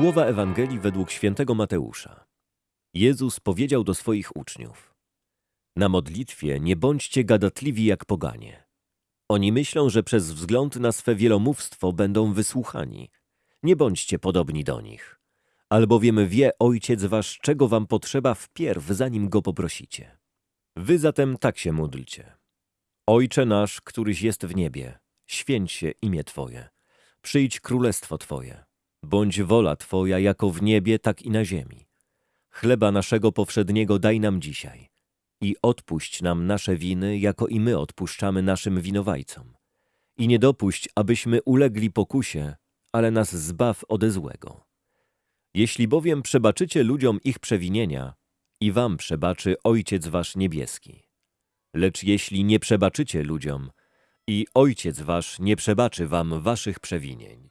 Słowa Ewangelii według świętego Mateusza. Jezus powiedział do swoich uczniów: Na modlitwie nie bądźcie gadatliwi jak poganie. Oni myślą, że przez wzgląd na swe wielomówstwo będą wysłuchani. Nie bądźcie podobni do nich. Albowiem wie Ojciec wasz, czego wam potrzeba wpierw, zanim go poprosicie. Wy zatem tak się módlcie. Ojcze nasz, któryś jest w niebie, święć się imię Twoje. Przyjdź królestwo Twoje. Bądź wola Twoja jako w niebie, tak i na ziemi. Chleba naszego powszedniego daj nam dzisiaj i odpuść nam nasze winy, jako i my odpuszczamy naszym winowajcom. I nie dopuść, abyśmy ulegli pokusie, ale nas zbaw ode złego. Jeśli bowiem przebaczycie ludziom ich przewinienia, i wam przebaczy Ojciec wasz niebieski. Lecz jeśli nie przebaczycie ludziom, i Ojciec wasz nie przebaczy wam waszych przewinień.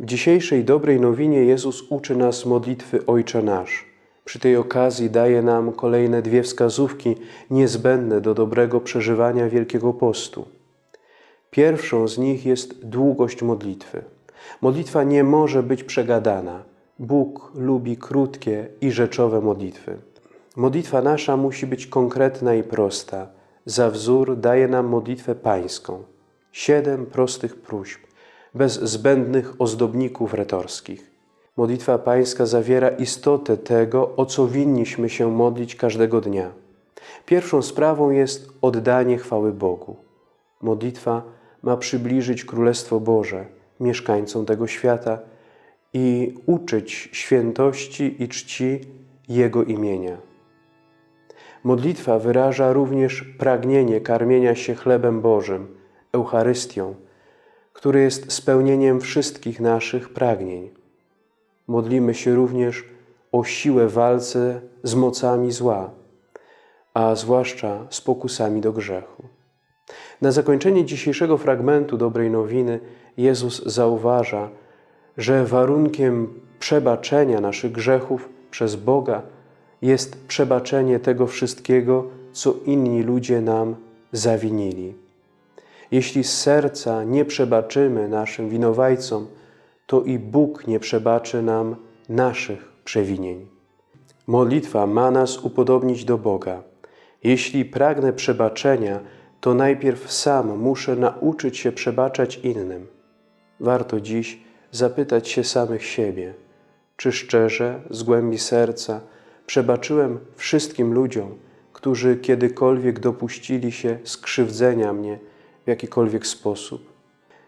W dzisiejszej dobrej nowinie Jezus uczy nas modlitwy Ojcze Nasz. Przy tej okazji daje nam kolejne dwie wskazówki niezbędne do dobrego przeżywania Wielkiego Postu. Pierwszą z nich jest długość modlitwy. Modlitwa nie może być przegadana. Bóg lubi krótkie i rzeczowe modlitwy. Modlitwa nasza musi być konkretna i prosta. Za wzór daje nam modlitwę pańską. Siedem prostych próśb, bez zbędnych ozdobników retorskich. Modlitwa pańska zawiera istotę tego, o co winniśmy się modlić każdego dnia. Pierwszą sprawą jest oddanie chwały Bogu. Modlitwa ma przybliżyć Królestwo Boże mieszkańcom tego świata i uczyć świętości i czci Jego imienia. Modlitwa wyraża również pragnienie karmienia się chlebem Bożym, Eucharystią, który jest spełnieniem wszystkich naszych pragnień. Modlimy się również o siłę walce z mocami zła, a zwłaszcza z pokusami do grzechu. Na zakończenie dzisiejszego fragmentu dobrej nowiny Jezus zauważa, że warunkiem przebaczenia naszych grzechów przez Boga jest przebaczenie tego wszystkiego, co inni ludzie nam zawinili. Jeśli z serca nie przebaczymy naszym winowajcom, to i Bóg nie przebaczy nam naszych przewinień. Modlitwa ma nas upodobnić do Boga. Jeśli pragnę przebaczenia, to najpierw sam muszę nauczyć się przebaczać innym. Warto dziś zapytać się samych siebie, czy szczerze, z głębi serca przebaczyłem wszystkim ludziom, którzy kiedykolwiek dopuścili się skrzywdzenia mnie w jakikolwiek sposób.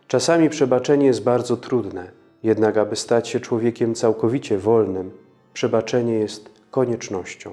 Czasami przebaczenie jest bardzo trudne, jednak aby stać się człowiekiem całkowicie wolnym, przebaczenie jest koniecznością.